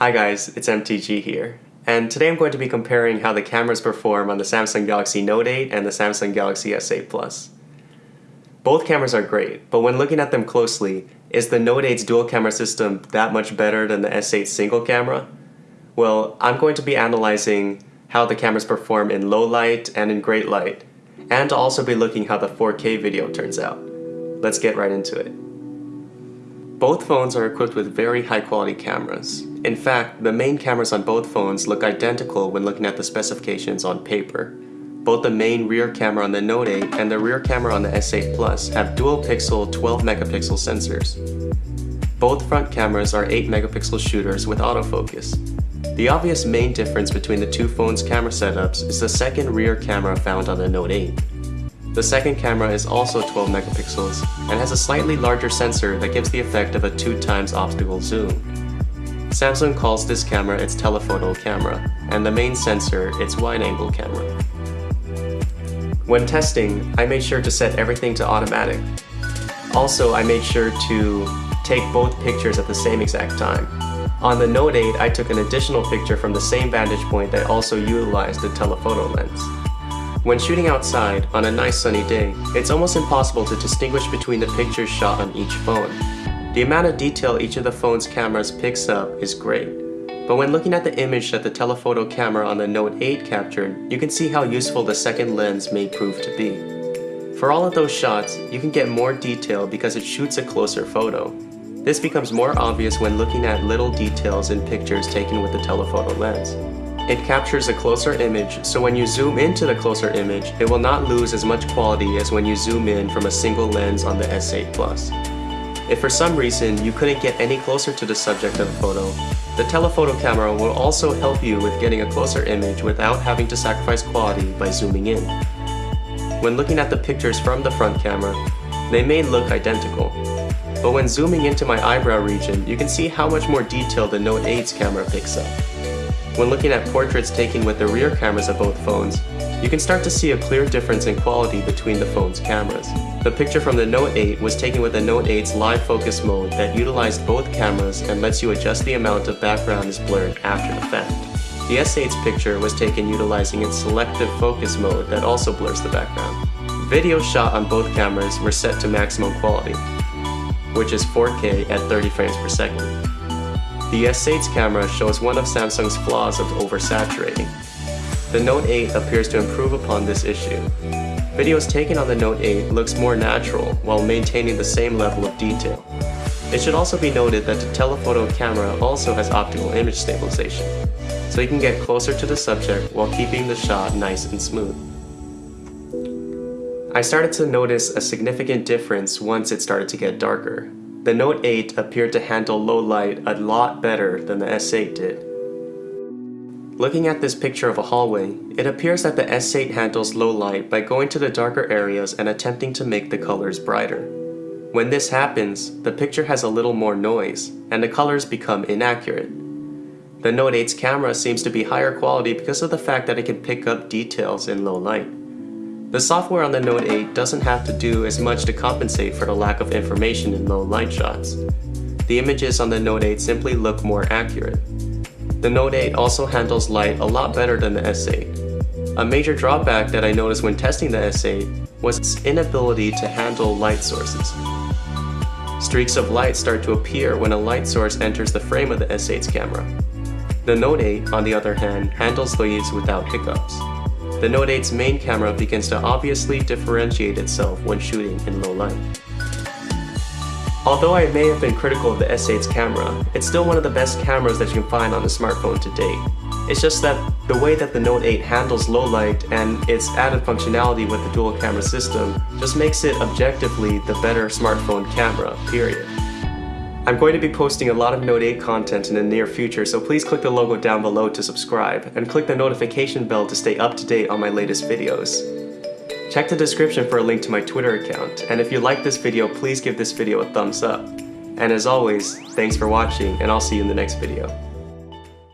Hi guys, it's MTG here. And today I'm going to be comparing how the cameras perform on the Samsung Galaxy Note 8 and the Samsung Galaxy S8 Plus. Both cameras are great, but when looking at them closely, is the Note 8's dual camera system that much better than the S8's single camera? Well, I'm going to be analyzing how the cameras perform in low light and in great light, and also be looking how the 4K video turns out. Let's get right into it. Both phones are equipped with very high quality cameras. In fact, the main cameras on both phones look identical when looking at the specifications on paper. Both the main rear camera on the Note 8 and the rear camera on the S8 Plus have dual pixel 12 megapixel sensors. Both front cameras are 8 megapixel shooters with autofocus. The obvious main difference between the two phones' camera setups is the second rear camera found on the Note 8. The second camera is also 12 megapixels and has a slightly larger sensor that gives the effect of a 2 times optical zoom. Samsung calls this camera its telephoto camera, and the main sensor its wide-angle camera. When testing, I made sure to set everything to automatic. Also, I made sure to take both pictures at the same exact time. On the Note 8, I took an additional picture from the same vantage point that also utilized the telephoto lens. When shooting outside, on a nice sunny day, it's almost impossible to distinguish between the pictures shot on each phone. The amount of detail each of the phone's cameras picks up is great. But when looking at the image that the telephoto camera on the Note 8 captured, you can see how useful the second lens may prove to be. For all of those shots, you can get more detail because it shoots a closer photo. This becomes more obvious when looking at little details in pictures taken with the telephoto lens. It captures a closer image, so when you zoom into the closer image, it will not lose as much quality as when you zoom in from a single lens on the S8 Plus. If for some reason you couldn't get any closer to the subject of the photo, the telephoto camera will also help you with getting a closer image without having to sacrifice quality by zooming in. When looking at the pictures from the front camera, they may look identical, but when zooming into my eyebrow region, you can see how much more detail the Note 8's camera picks up. When looking at portraits taken with the rear cameras of both phones, you can start to see a clear difference in quality between the phone's cameras. The picture from the Note 8 was taken with the Note 8's live focus mode that utilized both cameras and lets you adjust the amount of background is blurred after the fact. The S8's picture was taken utilizing its selective focus mode that also blurs the background. Videos shot on both cameras were set to maximum quality, which is 4K at 30 frames per second. The S8's camera shows one of Samsung's flaws of oversaturating. The Note 8 appears to improve upon this issue. Videos taken on the Note 8 looks more natural while maintaining the same level of detail. It should also be noted that the telephoto camera also has optical image stabilization, so you can get closer to the subject while keeping the shot nice and smooth. I started to notice a significant difference once it started to get darker. The Note 8 appeared to handle low light a lot better than the S8 did. Looking at this picture of a hallway, it appears that the S8 handles low light by going to the darker areas and attempting to make the colors brighter. When this happens, the picture has a little more noise, and the colors become inaccurate. The Note 8's camera seems to be higher quality because of the fact that it can pick up details in low light. The software on the Note 8 doesn't have to do as much to compensate for the lack of information in low light shots. The images on the Note 8 simply look more accurate. The Note 8 also handles light a lot better than the S8. A major drawback that I noticed when testing the S8 was its inability to handle light sources. Streaks of light start to appear when a light source enters the frame of the S8's camera. The Note 8, on the other hand, handles these without hiccups the Note 8's main camera begins to obviously differentiate itself when shooting in low light. Although I may have been critical of the S8's camera, it's still one of the best cameras that you can find on a smartphone to date. It's just that the way that the Note 8 handles low light and its added functionality with the dual camera system just makes it objectively the better smartphone camera, period. I'm going to be posting a lot of Note 8 content in the near future, so please click the logo down below to subscribe, and click the notification bell to stay up to date on my latest videos. Check the description for a link to my Twitter account, and if you like this video, please give this video a thumbs up. And as always, thanks for watching, and I'll see you in the next video.